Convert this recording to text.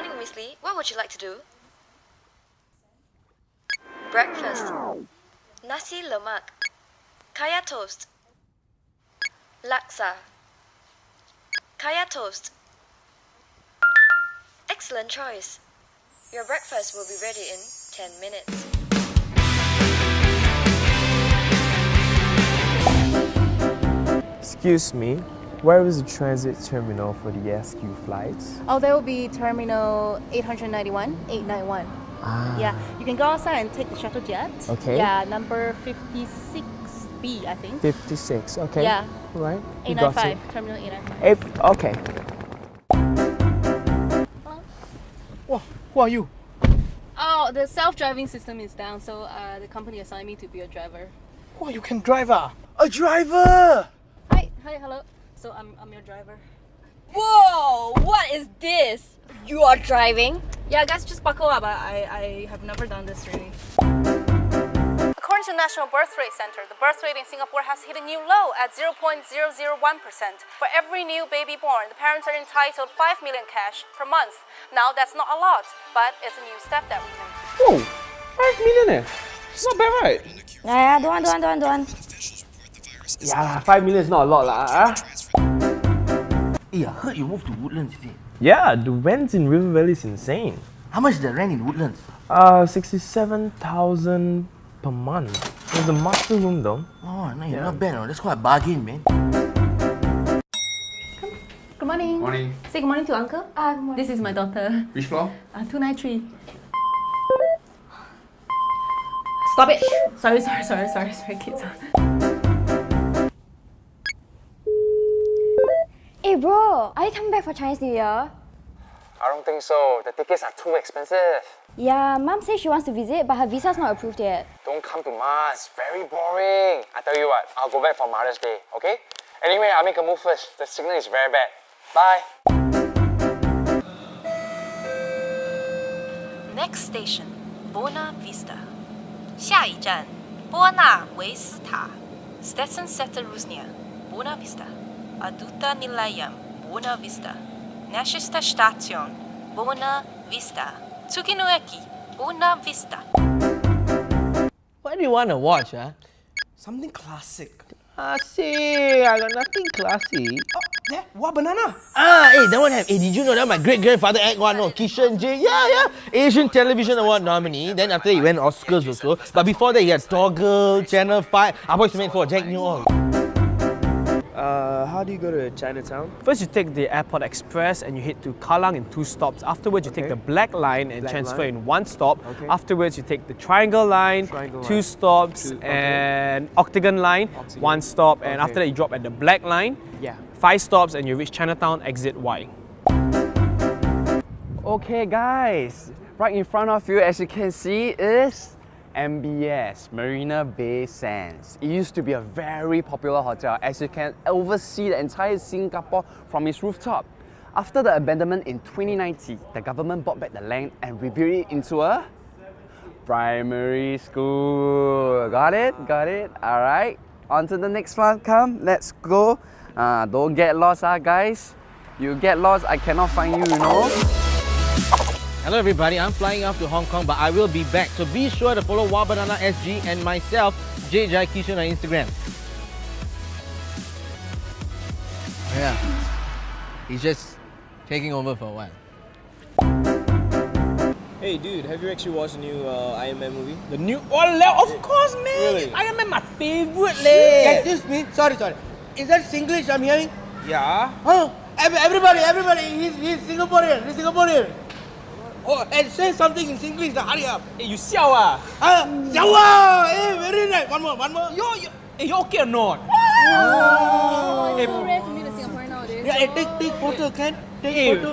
morning, Miss Lee. What would you like to do? Breakfast. Nasi lemak. Kaya toast. Laksa. Kaya toast. Excellent choice. Your breakfast will be ready in 10 minutes. Excuse me, where is the transit terminal for the SQ flights? Oh, there will be terminal 891, 891. Ah. Yeah, you can go outside and take the shuttle jet. Okay. Yeah, number 56B, I think. 56, okay. Yeah. Right. you got it. 895, terminal 895. Eight, okay. Wow, who are you? Oh, the self-driving system is down, so uh, the company assigned me to be a driver. Wow, you can drive ah? A driver! Hi, hi, hello. So I'm, I'm your driver. Whoa! What is this? You are driving? Yeah, guys, just buckle up. I, I, I have never done this really. According to the National Birth Rate Center, the birth rate in Singapore has hit a new low at 0.001%. For every new baby born, the parents are entitled 5 million cash per month. Now that's not a lot, but it's a new step that we made. Whoa, 5 million eh? It's not bad right? Yeah, yeah, don't want, don't want, don't want, don't want. Yeah, 5 million is not a lot lah. ah. Hey, I heard you moved to Woodlands, is it? Yeah, the rent in River Valley is insane. How much is the rent in Woodlands? Uh, 67,000 per month. There's a master room though. Oh, no, you're not bad. Oh. That's quite a bargain, man. Good morning. Morning. Say good morning to uncle. Ah, good morning. This is my daughter. Which floor? Uh, 293. Stop it! Sorry, sorry, sorry, sorry, sorry, kids. Hey bro, are you coming back for Chinese New Year? I don't think so. The tickets are too expensive. Yeah, mom says she wants to visit, but her visa's not approved yet. Don't come to Mars. Very boring. I tell you what, I'll go back for Mother's Day, okay? Anyway, I'll make a move first. The signal is very bad. Bye. Next station, Buona Vista. 下一站,波纳维斯塔. Stetson Setter Rusnia, Vista. Aduta Nilayam, Buona Vista. Nashista Station, Buona Vista. Tsukinoeki, Buona Vista. What do you want to watch, huh? Something classic. Ah, see, I got nothing classy. Oh, yeah, what banana? Ah, hey, that one have. Hey, did you know that my great grandfather act one? No, Kishan J. Yeah, yeah. Asian Television Award nominee. Then after that, he went Oscars also. But before that, he had Toggle, Channel 5. I was made for Jack Neo. Uh, how do you go to Chinatown? First, you take the Airport Express and you head to Kallang in two stops. Afterwards, you take the Black Line and Black transfer Line. in one stop. Okay. Afterwards, you take the Triangle Line, Triangle two Line. stops, Two- okay. and Octagon Line, Octagon. one stop. And after that, you drop at the Black Line, Yeah. five stops, and you reach Chinatown, exit Y. Okay guys, right in front of you as you can see is MBS, Marina Bay Sands. It used to be a very popular hotel as you can oversee the entire Singapore from its rooftop. After the abandonment in 2019, the government bought back the land and rebuilt it into a primary school. Got it? Got it? Alright. On to the next one. Come, let's go. Uh, don't get lost, ah, guys. You get lost, I cannot find you, you know. Hello everybody, I'm flying off to Hong Kong, but I will be back. So be sure to follow Wow Banana SG and myself, J Jai Kishan on Instagram. Yeah, he's just taking over for a while. Hey dude, have you actually watched the new uh, Iron Man movie? The new Oh, of course, man. Really? Iron Man, my favorite, leh. Excuse me. Sorry, sorry. Is that Singlish I'm hearing? Yeah. Huh? Ev- Everybody, everybody, he's, he's Singaporean. He's Singaporean. Oh, and say something in Singlish. now, Hurry up. Hey, you siao ah? Ah, Jawa. Hey, very nice. One more, one more. Yo, yo, hey, you okay or not? Oh, it's so rare to meet a Singaporean nowadays. Yeah, hey, take, take photo, can? Take Hey, photo.